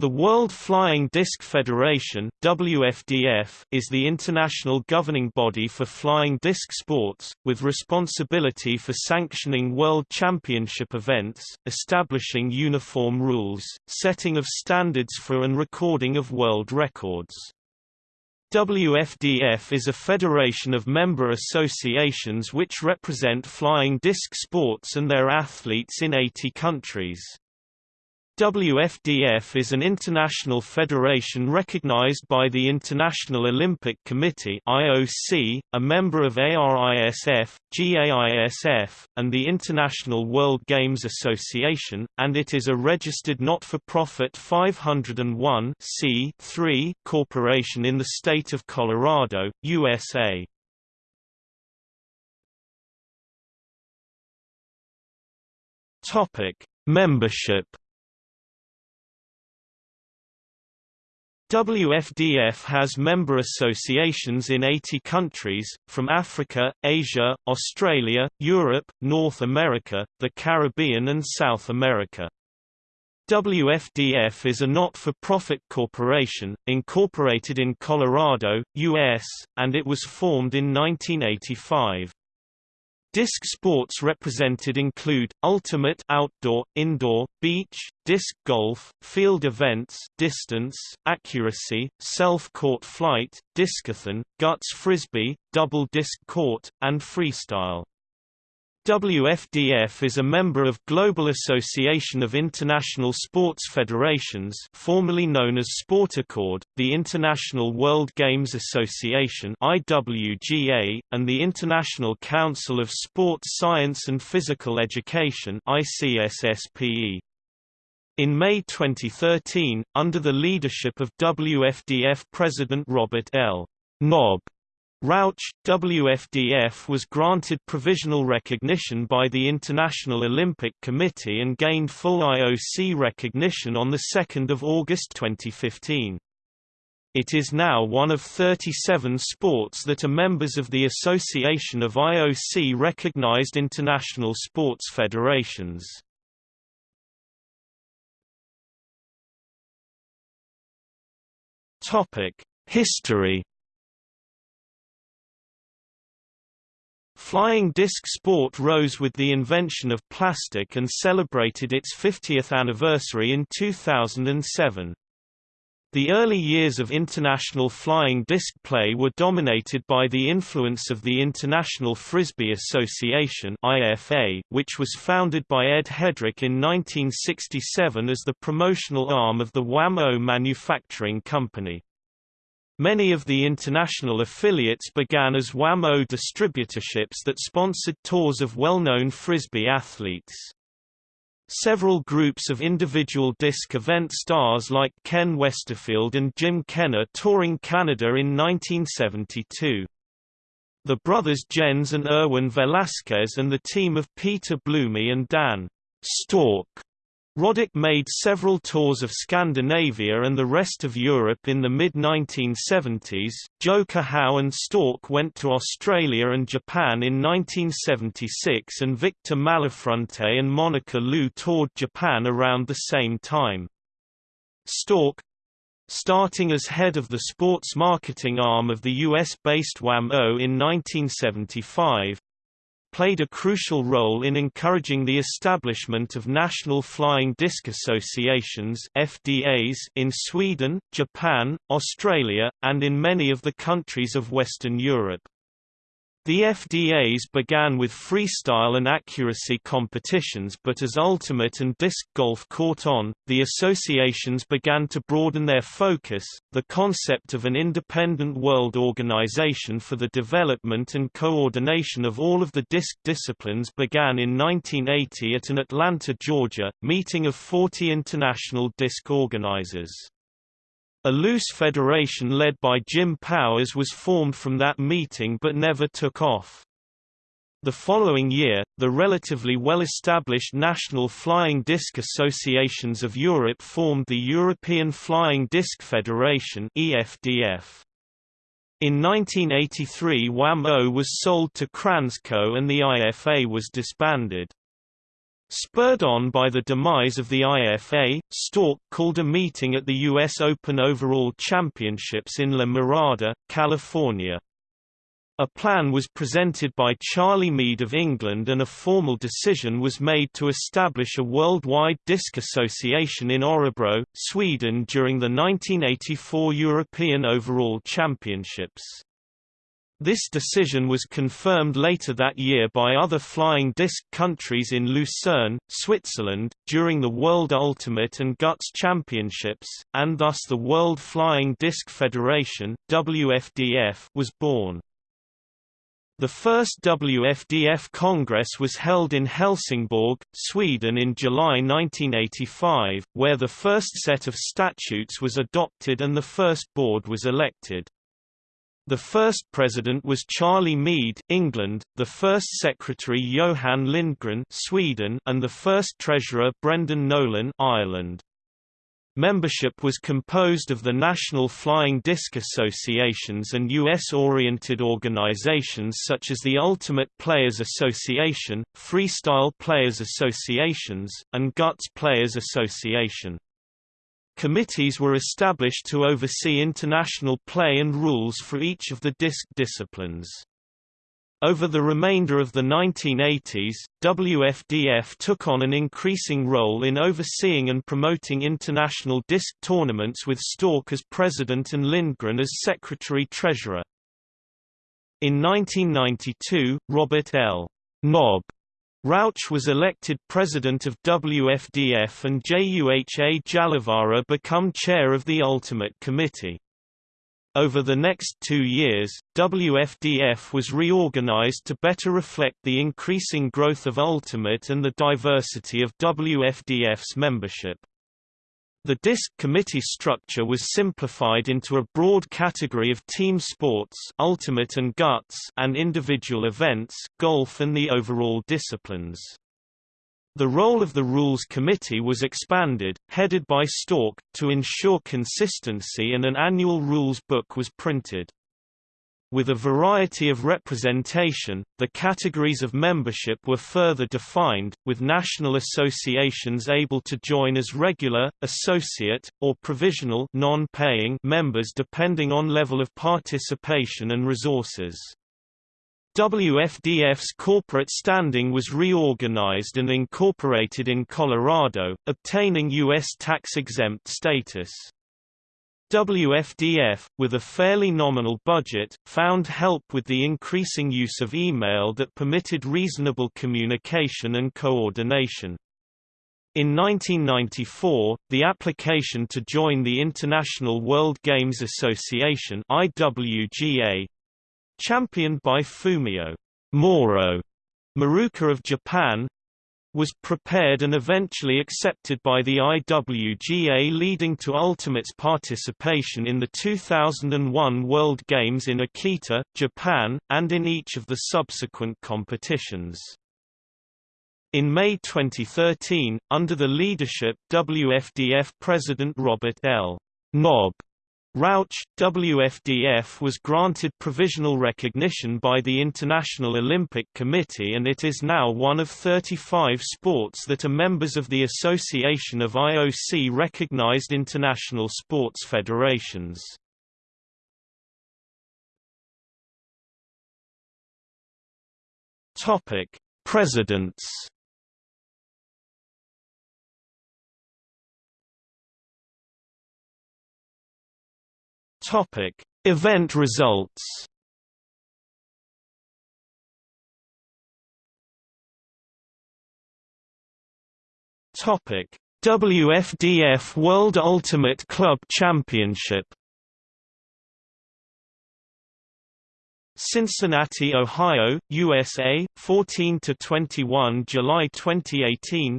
The World Flying Disc Federation WFDF is the international governing body for flying disc sports, with responsibility for sanctioning world championship events, establishing uniform rules, setting of standards for and recording of world records. WFDF is a federation of member associations which represent flying disc sports and their athletes in 80 countries. WFDF is an international federation recognized by the International Olympic Committee (IOC), a member of ARISF, GAISF, and the International World Games Association, and it is a registered not-for-profit 501 corporation in the state of Colorado, USA. Topic: Membership WFDF has member associations in 80 countries, from Africa, Asia, Australia, Europe, North America, the Caribbean and South America. WFDF is a not-for-profit corporation, incorporated in Colorado, U.S., and it was formed in 1985. Disc sports represented include, ultimate outdoor, indoor, beach, disc golf, field events distance, accuracy, self-caught flight, discathon, guts frisbee, double disc court, and freestyle. WFDF is a member of Global Association of International Sports Federations formerly known as SportAccord, the International World Games Association IWGA, and the International Council of Sports Science and Physical Education ICSSPE. In May 2013, under the leadership of WFDF President Robert L. Nob Rauch, WFDF was granted provisional recognition by the International Olympic Committee and gained full IOC recognition on 2 August 2015. It is now one of 37 sports that are members of the Association of IOC-recognized international sports federations. History Flying disc sport rose with the invention of plastic and celebrated its 50th anniversary in 2007. The early years of international flying disc play were dominated by the influence of the International Frisbee Association (IFA), which was founded by Ed Headrick in 1967 as the promotional arm of the Wham-O Manufacturing Company. Many of the international affiliates began as Wham-O distributorships that sponsored tours of well-known Frisbee athletes. Several groups of individual disc event stars like Ken Westerfield and Jim Kenner touring Canada in 1972. The brothers Jens and Erwin Velasquez and the team of Peter Blumey and Dan Stork Roddick made several tours of Scandinavia and the rest of Europe in the mid-1970s. Joe Cahow and Stork went to Australia and Japan in 1976 and Victor Malafronte and Monica Liu toured Japan around the same time. Stork starting as head of the sports marketing arm of the US-based Wham-O in 1975, played a crucial role in encouraging the establishment of national flying disc associations FDAs in Sweden, Japan, Australia, and in many of the countries of Western Europe. The FDAs began with freestyle and accuracy competitions but as ultimate and disc golf caught on, the associations began to broaden their focus. The concept of an independent world organization for the development and coordination of all of the disc disciplines began in 1980 at an Atlanta, Georgia, meeting of 40 international disc organizers. A loose federation led by Jim Powers was formed from that meeting but never took off. The following year, the relatively well-established National Flying Disc Associations of Europe formed the European Flying Disc Federation EFDF. In 1983 Wham-O was sold to Kransco and the IFA was disbanded. Spurred on by the demise of the IFA, Stork called a meeting at the U.S. Open Overall Championships in La Mirada, California. A plan was presented by Charlie Meade of England and a formal decision was made to establish a worldwide disc association in Örebro, Sweden during the 1984 European Overall Championships. This decision was confirmed later that year by other flying disc countries in Lucerne, Switzerland, during the World Ultimate and Guts Championships, and thus the World Flying Disc Federation WFDF was born. The first WFDF Congress was held in Helsingborg, Sweden in July 1985, where the first set of statutes was adopted and the first board was elected. The first president was Charlie Meade, England, the first secretary Johan Lindgren, Sweden, and the first treasurer Brendan Nolan, Ireland. Membership was composed of the National Flying Disc Associations and U.S.-oriented organizations such as the Ultimate Players Association, Freestyle Players Associations, and Guts Players Association. Committees were established to oversee international play and rules for each of the disc disciplines. Over the remainder of the 1980s, WFDF took on an increasing role in overseeing and promoting international disc tournaments with Stork as president and Lindgren as secretary-treasurer. In 1992, Robert L. Nob Rauch was elected president of WFDF and Juha Jallavara become chair of the Ultimate Committee. Over the next two years, WFDF was reorganized to better reflect the increasing growth of Ultimate and the diversity of WFDF's membership. The DISC committee structure was simplified into a broad category of team sports ultimate and, guts and individual events golf and the overall disciplines. The role of the Rules Committee was expanded, headed by Stork, to ensure consistency and an annual rules book was printed. With a variety of representation, the categories of membership were further defined, with national associations able to join as regular, associate, or provisional non-paying members depending on level of participation and resources. WFDF's corporate standing was reorganized and incorporated in Colorado, obtaining U.S. tax-exempt status. WFDF, with a fairly nominal budget, found help with the increasing use of email that permitted reasonable communication and coordination. In 1994, the application to join the International World Games Association IWGA, championed by Fumio Moro Maruka of Japan, was prepared and eventually accepted by the IWGA leading to Ultimate's participation in the 2001 World Games in Akita, Japan, and in each of the subsequent competitions. In May 2013, under the leadership WFDF President Robert L. Nob Rauch, WFDF was granted provisional recognition by the International Olympic Committee and it is now one of 35 sports that are members of the Association of IOC-recognized international sports federations. Presidents Topic: Event results. Topic: WFDF World Ultimate Club Championship. Cincinnati, Ohio, USA, 14 to 21 July 2018.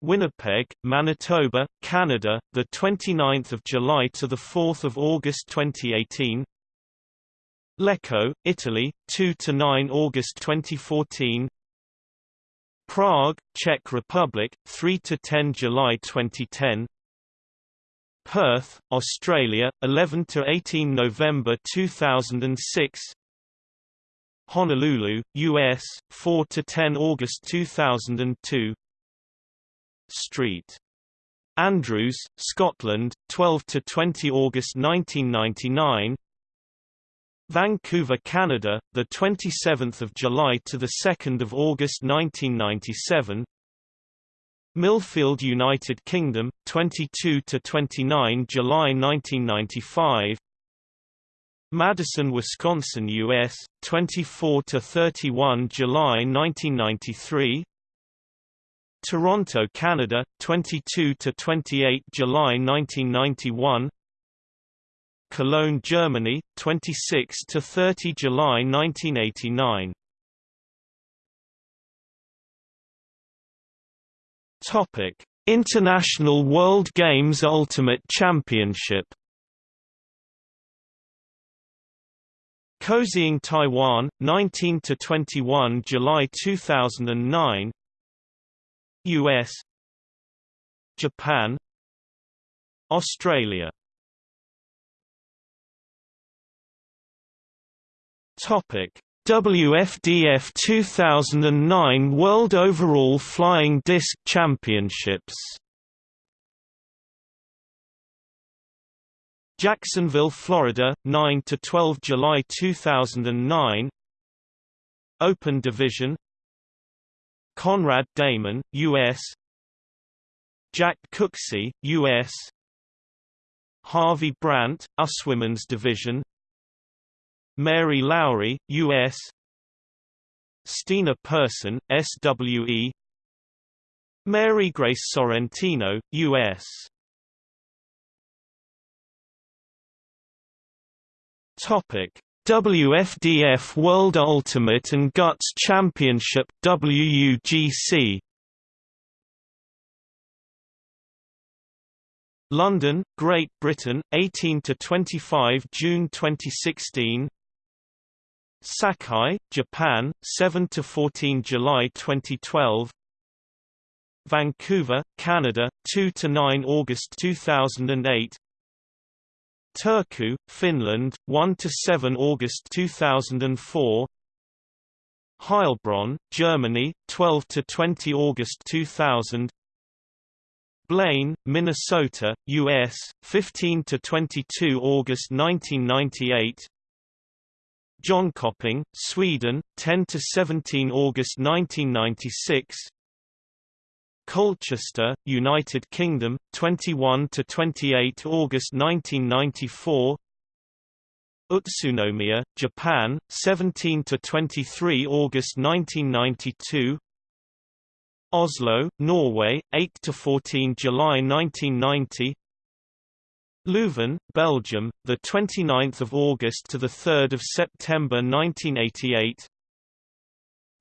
Winnipeg, Manitoba, Canada, the 29th of July to the 4th of August 2018. Lecco, Italy, 2 to 9 August 2014. Prague, Czech Republic, 3 to 10 July 2010. Perth, Australia, 11 to 18 November 2006. Honolulu, US, 4 to 10 August 2002. Street. Andrews, Scotland, 12 to 20 August 1999. Vancouver, Canada, the 27th of July to the 2nd of August 1997. Millfield, United Kingdom, 22 to 29 July 1995. Madison, Wisconsin, US, 24 to 31 July 1993. Toronto, Canada, 22 to 28 July 1991. Cologne, Germany, 26 to 30 July 1989. Topic: International World Games Ultimate Championship. Kaohsiung, Taiwan, 19 to 21 July 2009. US Japan. Australia. Topic. WFDF 2009 World Overall Flying Disc Championships. Jacksonville, Florida, 9 to 12 July 2009. Open Division. Conrad Damon, U.S. Jack Cooksey, U.S. Harvey Brandt, US Women's Division. Mary Lowry, U.S. Stina Person, SWE. Mary Grace Sorrentino, U.S. Topic: WFDF World Ultimate and Guts Championship WUGC London, Great Britain, 18 to 25 June 2016. Sakai, Japan, 7 to 14 July 2012. Vancouver, Canada, 2 to 9 August 2008. Turku, Finland, 1 to 7 August 2004 Heilbronn, Germany, 12 to 20 August 2000 Blaine, Minnesota, U.S., 15 to 22 August 1998 Jönköping, Sweden, 10 to 17 August 1996 Colchester, United Kingdom, 21 to 28 August 1994. Utsunomiya, Japan, 17 to 23 August 1992. Oslo, Norway, 8 to 14 July 1990. Leuven, Belgium, the 29th of August to the 3rd of September 1988.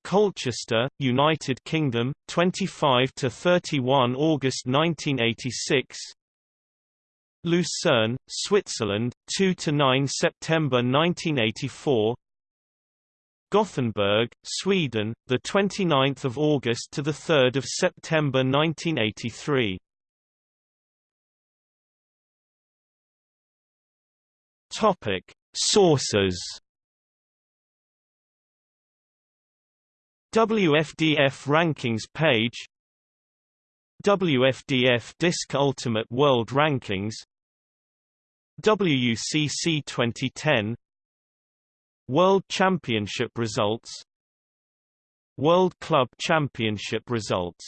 Colchester, United Kingdom, 25 to 31 August 1986. Lucerne, Switzerland, 2 to 9 September 1984. Gothenburg, Sweden, the 29th of August to the 3rd of September 1983. Topic: Sources WFDF Rankings page WFDF Disc Ultimate World Rankings WUCC 2010 World Championship results World Club Championship results